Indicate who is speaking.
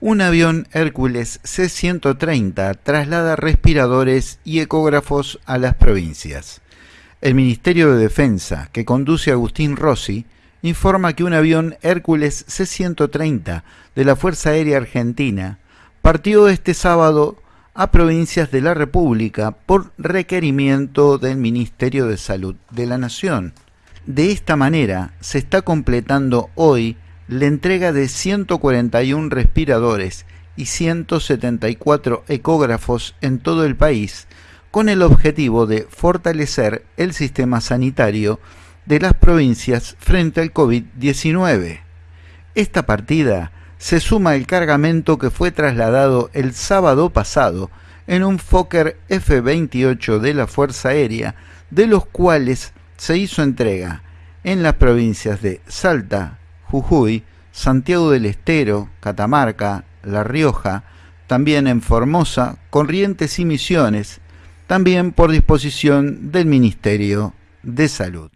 Speaker 1: Un avión Hércules C-130 traslada respiradores y ecógrafos a las provincias. El Ministerio de Defensa, que conduce Agustín Rossi, informa que un avión Hércules C-130 de la Fuerza Aérea Argentina partió este sábado a provincias de la República por requerimiento del Ministerio de Salud de la Nación. De esta manera se está completando hoy la entrega de 141 respiradores y 174 ecógrafos en todo el país, con el objetivo de fortalecer el sistema sanitario de las provincias frente al COVID-19. Esta partida se suma al cargamento que fue trasladado el sábado pasado en un Fokker F-28 de la Fuerza Aérea, de los cuales se hizo entrega en las provincias de Salta, Jujuy, Santiago del Estero, Catamarca, La Rioja, también en Formosa, Corrientes y Misiones, también por disposición del Ministerio de Salud.